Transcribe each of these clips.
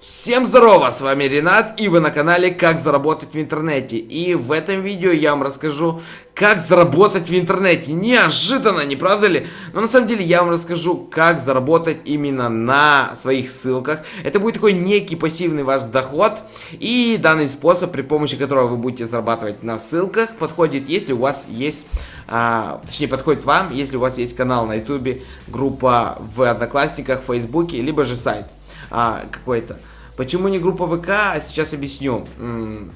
Всем здорово, с вами Ренат, и вы на канале Как заработать в интернете. И в этом видео я вам расскажу, как заработать в интернете. Неожиданно, не правда ли? Но на самом деле я вам расскажу, как заработать именно на своих ссылках. Это будет такой некий пассивный ваш доход. И данный способ, при помощи которого вы будете зарабатывать на ссылках, подходит, если у вас есть... А, точнее, подходит вам, если у вас есть канал на ютубе, группа в Одноклассниках, в Фейсбуке, либо же сайт а, какой-то. Почему не группа ВК? Сейчас объясню.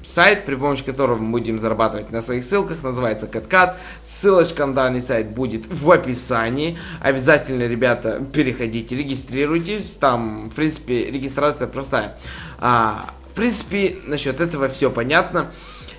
Сайт, при помощи которого мы будем зарабатывать на своих ссылках, называется CatCat. Ссылочка на данный сайт будет в описании. Обязательно, ребята, переходите, регистрируйтесь. Там, в принципе, регистрация простая. А, в принципе, насчет этого все понятно.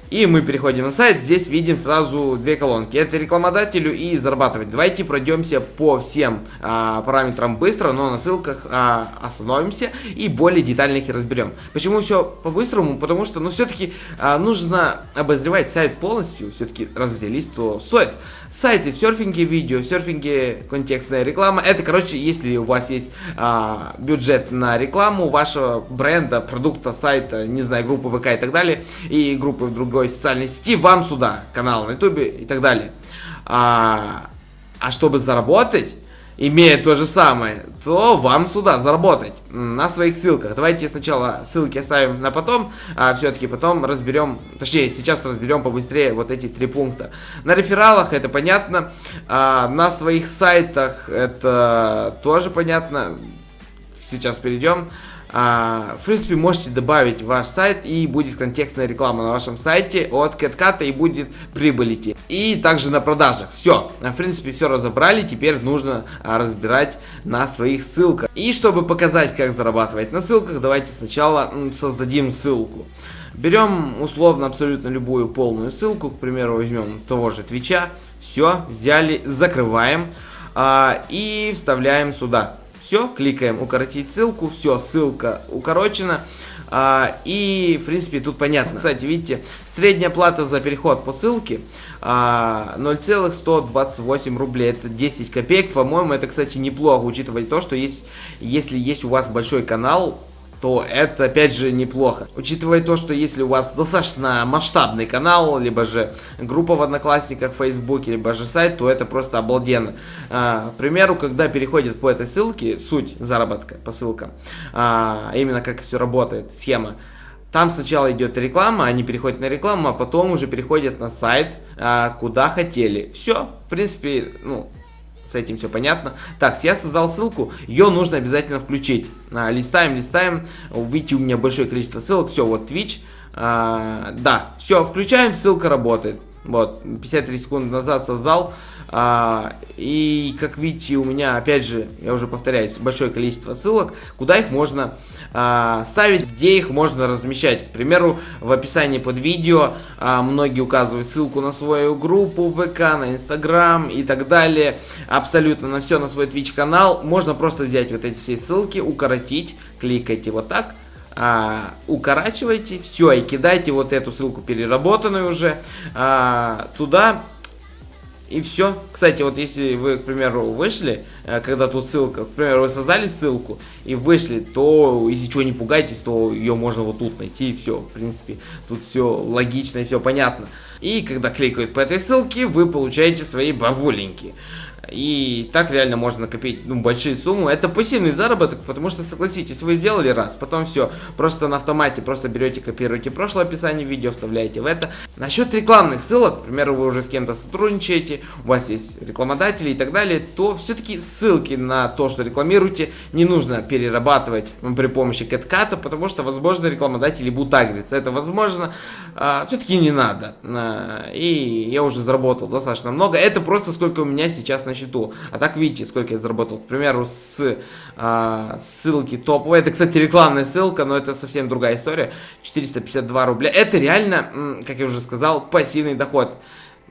И мы переходим на сайт, здесь видим сразу две колонки. Это рекламодателю и зарабатывать. Давайте пройдемся по всем а, параметрам быстро, но на ссылках а, остановимся и более детально их разберем. Почему все по-быстрому? Потому что, ну, все-таки а, нужно обозревать сайт полностью. Все-таки раз взялись, то стоит. Сайты в серфинге видео, в серфинге контекстная реклама. Это, короче, если у вас есть а, бюджет на рекламу вашего бренда, продукта, сайта, не знаю, группы ВК и так далее, и группы в другом другой социальной сети, вам сюда, канал на ютубе и так далее. А, а чтобы заработать, имея то же самое, то вам сюда заработать на своих ссылках. Давайте сначала ссылки оставим на потом, а все-таки потом разберем, точнее сейчас разберем побыстрее вот эти три пункта. На рефералах это понятно, а на своих сайтах это тоже понятно, сейчас перейдем. А, в принципе, можете добавить ваш сайт и будет контекстная реклама на вашем сайте от CatCat и будет прибыль идти. И также на продажах. Все, в принципе, все разобрали, теперь нужно а, разбирать на своих ссылках. И чтобы показать, как зарабатывать на ссылках, давайте сначала создадим ссылку. Берем условно абсолютно любую полную ссылку, к примеру, возьмем того же Твича. Все, взяли, закрываем а, и вставляем сюда. Все, кликаем укоротить ссылку, все, ссылка укорочена. А, и, в принципе, тут понятно. Кстати, видите, средняя плата за переход по ссылке а, 0,128 рублей. Это 10 копеек. По-моему, это, кстати, неплохо, учитывая то, что есть, если есть у вас большой канал, то это опять же неплохо. Учитывая то, что если у вас достаточно масштабный канал, либо же группа в Одноклассниках, Фейсбуке, либо же сайт, то это просто обалденно. А, к примеру, когда переходят по этой ссылке, суть заработка по ссылкам, а, именно как все работает, схема, там сначала идет реклама, они переходят на рекламу, а потом уже переходят на сайт, а, куда хотели. Все, в принципе, ну, с этим все понятно. Так, я создал ссылку, ее нужно обязательно включить. А, листаем, листаем, видите, у меня большое количество ссылок, все, вот Twitch. А, да, все, включаем, ссылка работает. Вот, 53 секунды назад создал. А, и, как видите, у меня, опять же, я уже повторяюсь, большое количество ссылок, куда их можно а, ставить, где их можно размещать. К примеру, в описании под видео а, многие указывают ссылку на свою группу ВК, на Инстаграм и так далее. Абсолютно на все, на свой Twitch канал. Можно просто взять вот эти все ссылки, укоротить, кликайте вот так а, укорачивайте, все, и кидайте вот эту ссылку переработанную уже а, туда, и все. Кстати, вот если вы, к примеру, вышли, э, когда тут ссылка, к примеру, вы создали ссылку и вышли, то, если чего не пугайтесь, то ее можно вот тут найти, и все. В принципе, тут все логично и все понятно. И когда кликают по этой ссылке, вы получаете свои бабуленьки. И так реально можно накопить ну, большие суммы. Это пассивный заработок, потому что, согласитесь, вы сделали раз, потом все, просто на автомате, просто берете, копируете прошлое описание видео, вставляете в это. Насчет рекламных ссылок, к примеру, вы уже с кем-то сотрудничаете, у вас есть рекламодатели и так далее, то все-таки ссылки на то, что рекламируете, не нужно перерабатывать при помощи CatCat, потому что, возможно, рекламодатели будут агриться. Это возможно, а, все-таки не надо. А, и я уже заработал достаточно много. Это просто сколько у меня сейчас на счету. А так видите, сколько я заработал. К примеру, с а, ссылки топовой. Это, кстати, рекламная ссылка, но это совсем другая история. 452 рубля. Это реально, как я уже сказал, пассивный доход.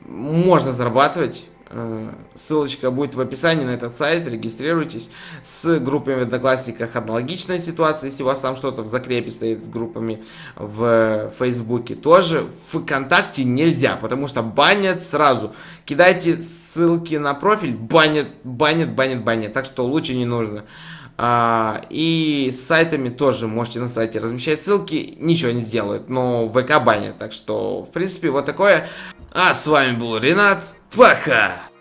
Можно зарабатывать ссылочка будет в описании на этот сайт, регистрируйтесь. С группами в Одноклассниках аналогичная ситуация, если у вас там что-то в закрепе стоит с группами в Фейсбуке. Тоже в ВКонтакте нельзя, потому что банят сразу. Кидайте ссылки на профиль, банят, банят, банят, банят. Так что лучше не нужно. А, и с сайтами тоже можете на сайте размещать ссылки, ничего не сделают, но ВК банят. Так что, в принципе, вот такое. А с вами был Ренат. Пока!